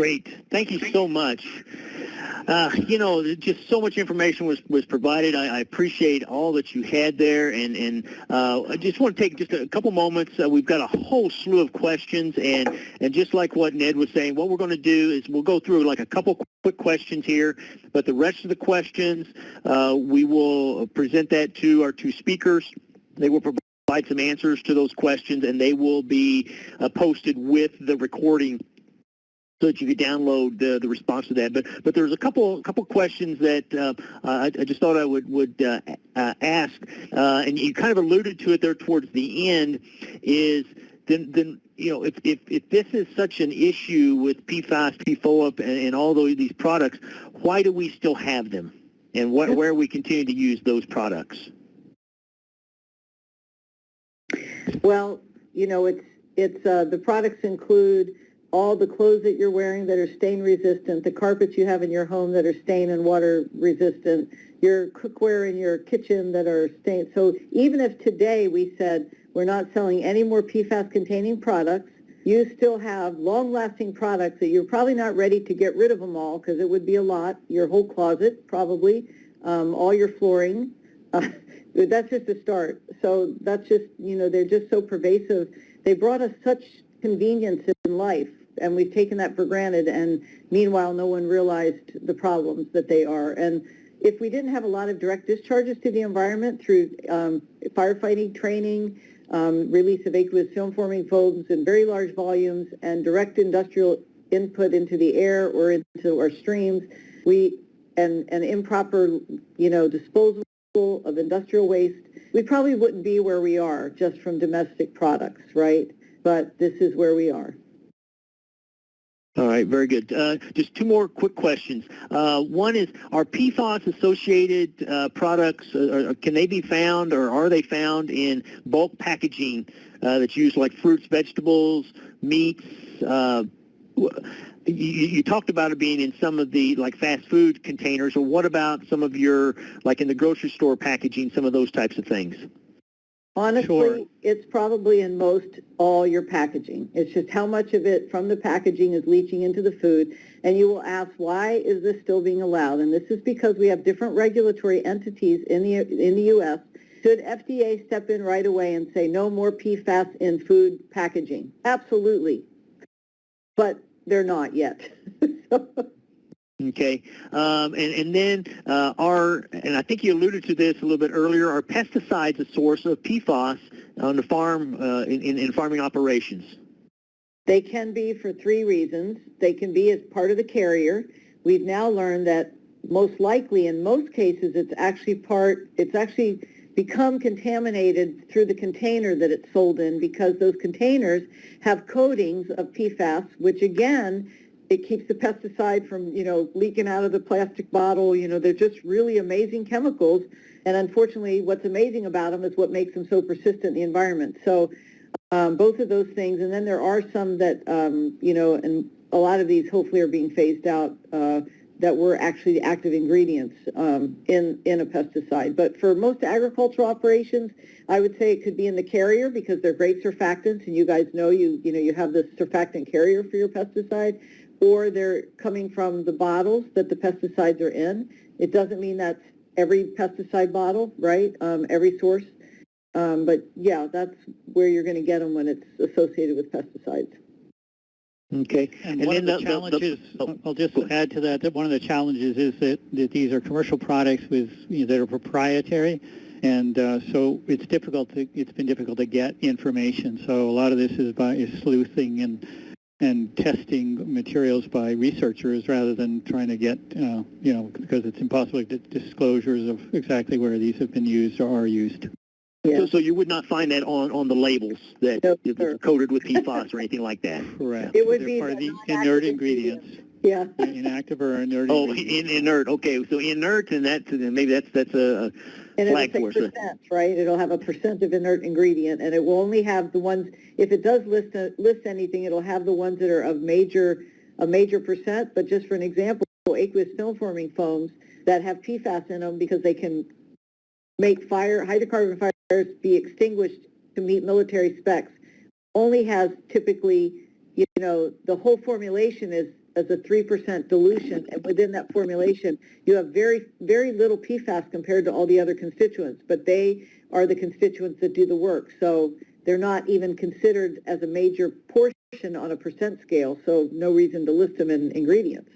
Great. Thank you so much. Uh, you know, just so much information was, was provided. I, I appreciate all that you had there, and, and uh, I just want to take just a couple moments. Uh, we've got a whole slew of questions, and, and just like what Ned was saying, what we're going to do is we'll go through like a couple quick questions here, but the rest of the questions, uh, we will present that to our two speakers. They will provide some answers to those questions, and they will be uh, posted with the recording so that you could download the, the response to that. But but there's a couple couple questions that uh, I, I, just thought I would would uh, uh, ask, uh, and you kind of alluded to it there towards the end. Is then then you know if if, if this is such an issue with PFAS, PFOA, and, and all those these products, why do we still have them, and what, where we continue to use those products? Well, you know, it's it's uh, the products include all the clothes that you're wearing that are stain resistant, the carpets you have in your home that are stain and water resistant, your cookware in your kitchen that are stain. So even if today we said we're not selling any more PFAS containing products, you still have long-lasting products that you're probably not ready to get rid of them all because it would be a lot, your whole closet probably, um, all your flooring. Uh, that's just a start. So that's just, you know, they're just so pervasive. They brought us such convenience in life and we've taken that for granted, and meanwhile, no one realized the problems that they are. And if we didn't have a lot of direct discharges to the environment through um, firefighting training, um, release of aqueous film-forming foams in very large volumes, and direct industrial input into the air or into our streams, we and, and improper, you know, disposal of industrial waste, we probably wouldn't be where we are just from domestic products, right? But this is where we are. All right, very good. Uh, just two more quick questions. Uh, one is, are PFAS-associated uh, products, uh, can they be found or are they found in bulk packaging uh, that's used like fruits, vegetables, meats? Uh, you, you, talked about it being in some of the like fast food containers, or what about some of your, like in the grocery store packaging, some of those types of things? Honestly, Sure. it's probably in most all your packaging. It's just how much of it from the packaging is leaching into the food. And you will ask, why is this still being allowed? And this is because we have different regulatory entities in the, in the U.S. Should FDA step in right away and say no more PFAS in food packaging? Absolutely. But they're not yet. So- Okay, um, and, and then uh, are, and I think you alluded to this a little bit earlier, are pesticides a source of PFAS on the farm, uh, in, in, in farming operations? They can be for three reasons. They can be as part of the carrier. We've now learned that most likely, in most cases, it's actually part, it's actually become contaminated through the container that it's sold in because those containers have coatings of PFAS, which again, it keeps the pesticide from, you know, leaking out of the plastic bottle. You know, they're just really amazing chemicals. And unfortunately, what's amazing about them is what makes them so persistent in the environment. So um, both of those things. And then there are some that, um, you know, and a lot of these hopefully are being phased out uh, that were actually the active ingredients um, in, in a pesticide. But for most agricultural operations, I would say it could be in the carrier because they're great surfactants. And you guys know you, you know, you have this surfactant carrier for your pesticide or they're coming from the bottles that the pesticides are in. It doesn't mean that's every pesticide bottle, right? Um, every source. Um, but yeah, that's where you're going to get them when it's associated with pesticides. Okay. And, one of the, the- the- challenges, oh, I'll just add to that, that one of the challenges is that, that these are commercial products with, you know, that are proprietary. And uh, so it's difficult to, it's been difficult to get information. So a lot of this is by is sleuthing and and testing materials by researchers rather than trying to get, uh, you know, because it's impossible to get disclosures of exactly where these have been used or are used. Yeah. So, so you would not find that on, on the labels that No, it's sir. coated with PFAS or anything like that? Correct. It would They're be part of the the inert ingredients. ingredients, Yeah. inactive or inert Oh, in, inert. Okay, so inert, and that's then maybe that's that's a And it'll say percent, right? It'll have a percent of inert ingredient, and it will only have the ones, if it does list, uh, list anything, it'll have the ones that are of major, a major percent, but just for an example, aqueous film forming foams that have PFAS in them because they can make fire, hydrocarbon fires be extinguished to meet military specs, only has typically, you know, the whole formulation is as a 3% dilution, and within that formulation, you have very, very little PFAS compared to all the other constituents, but they are the constituents that do the work. So they're not even considered as a major portion on a percent scale, so no reason to list them in ingredients.